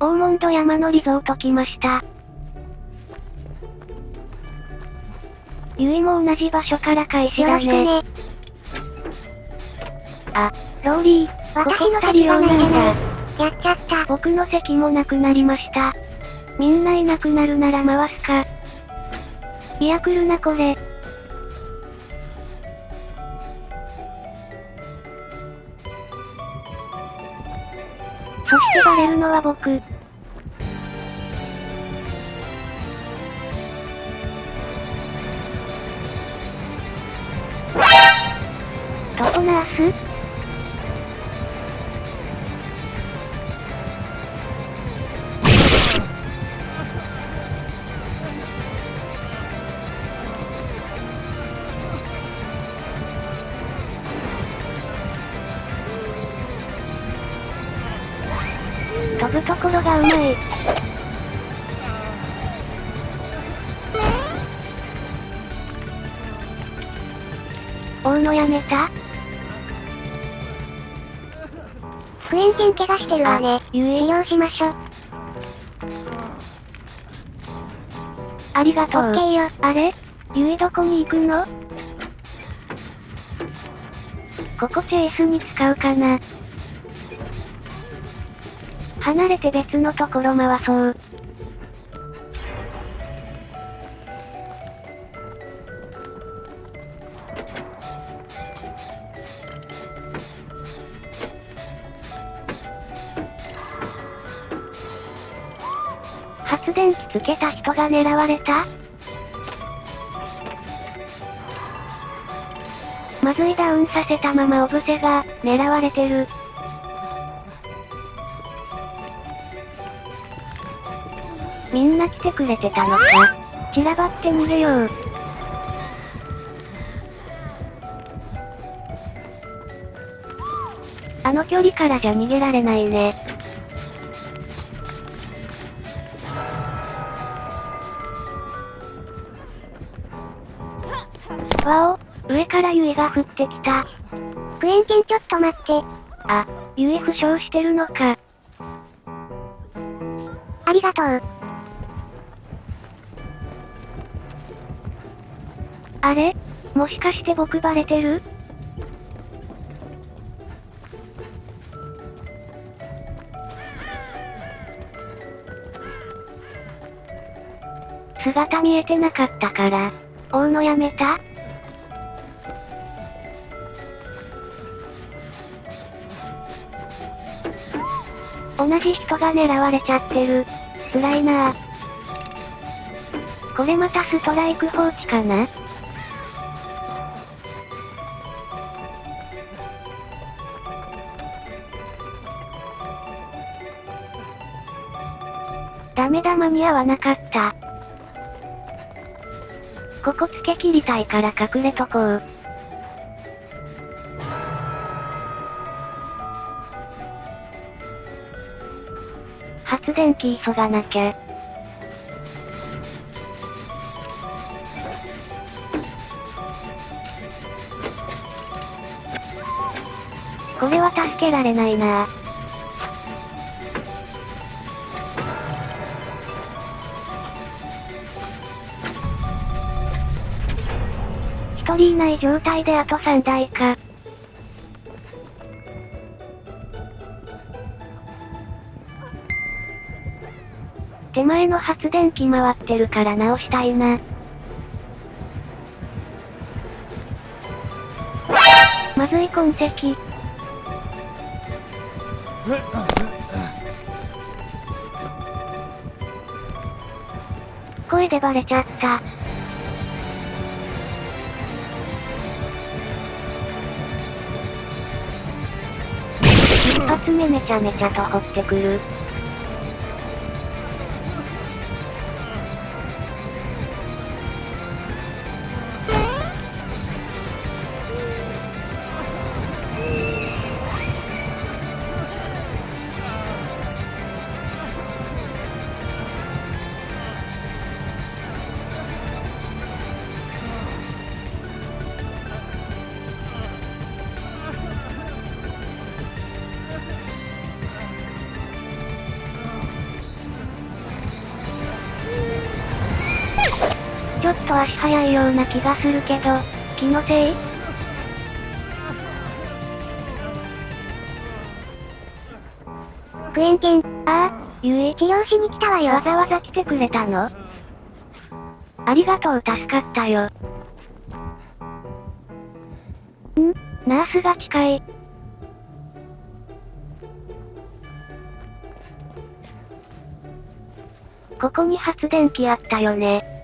オーモンド山のリゾート来ました。ゆいも同じ場所から開始よだね。ね。あ、ローリー、私の席が用ないじゃないだ。。やっちゃった。僕の席もなくなりました。みんないなくなるなら回すか。いや来るなこれ。されるのは僕。どこなーす飛ぶところがうまい。追うのやめた？クエンティン怪我してるわね。治療しましょ。ありがとう。オッケーよ。あれ？ゆいどこに行くの？ここチェイスに使うかな離れて別のところ回そう。発電機つけた人が狙われた？まずいダウンさせたままオブセが、狙われてる。みんな来てくれてたのか？散らばって逃げよう。あの距離からじゃ逃げられないね。わお、上からユイが降ってきた。クエンティンちょっと待って。あ、ユイ負傷してるのか。ありがとう。あれ？もしかして僕バレてる？姿見えてなかったから、追うのやめた？同じ人が狙われちゃってる。辛いなぁ。これまたストライク放置かな？ダメだ間に合わなかった。ここつけ切りたいから隠れとこう。発電機急がなきゃ。これは助けられないな一人いない状態であと3台か。手前の発電機回ってるから直したいな。まずい痕跡。声でバレちゃった。一発目めちゃめちゃと掘ってくる。と足早いような気がするけど、気のせい？クエンケン、ああ、ゆい。治療しに来たわよ。わざわざ来てくれたの？ありがとう助かったよ。ん？ナースが近い。ここに発電機あったよね。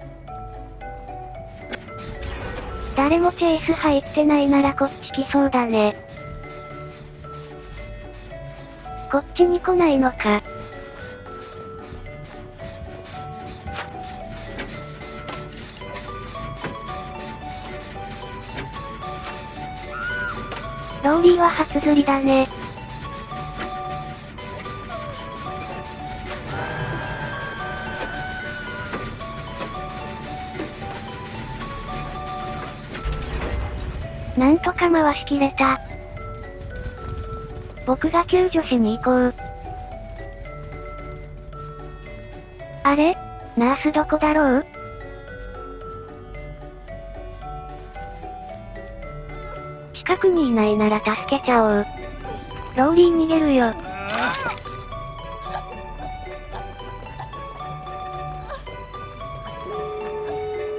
誰もチェイス入ってないならこっち来そうだね。こっちに来ないのか。ローリーは初釣りだね。なんとか回しきれた。僕が救助しに行こう。あれ？ナースどこだろう？近くにいないなら助けちゃおう。ローリー逃げるよ。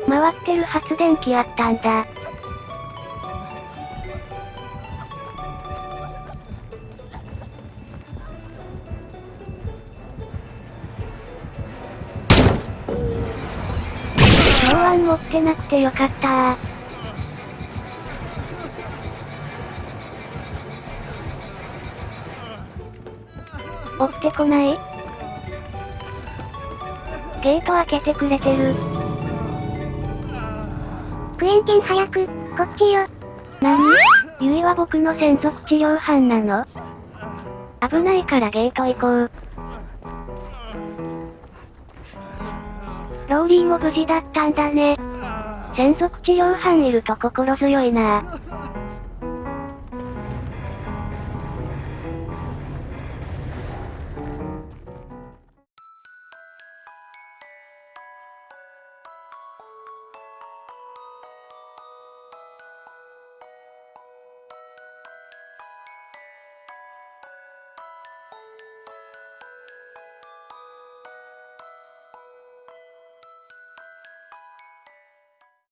回ってる発電機あったんだ。持ってなくてよかったー。追ってこないゲート開けてくれてる。クエンケン早く、こっちよ。なにゆいは僕の専属治療班なの？危ないからゲート行こう。ローリーも無事だったんだね。専属治療班いると心強いな